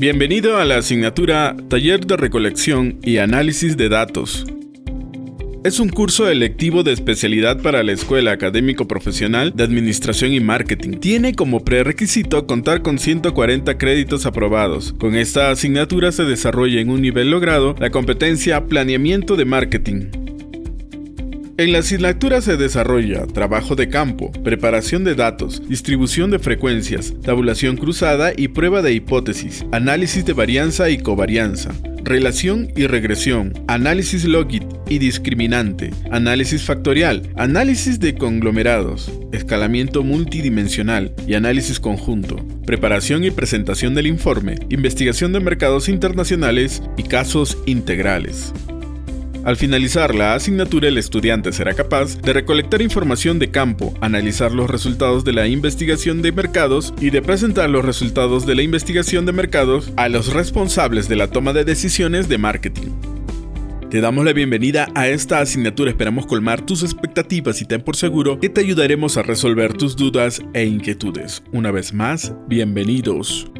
Bienvenido a la asignatura Taller de Recolección y Análisis de Datos. Es un curso electivo de especialidad para la Escuela Académico Profesional de Administración y Marketing. Tiene como prerequisito contar con 140 créditos aprobados. Con esta asignatura se desarrolla en un nivel logrado la competencia Planeamiento de Marketing. En la asignatura se desarrolla trabajo de campo, preparación de datos, distribución de frecuencias, tabulación cruzada y prueba de hipótesis, análisis de varianza y covarianza, relación y regresión, análisis logit y discriminante, análisis factorial, análisis de conglomerados, escalamiento multidimensional y análisis conjunto, preparación y presentación del informe, investigación de mercados internacionales y casos integrales. Al finalizar la asignatura, el estudiante será capaz de recolectar información de campo, analizar los resultados de la investigación de mercados y de presentar los resultados de la investigación de mercados a los responsables de la toma de decisiones de marketing. Te damos la bienvenida a esta asignatura, esperamos colmar tus expectativas y ten por seguro que te ayudaremos a resolver tus dudas e inquietudes. Una vez más, bienvenidos.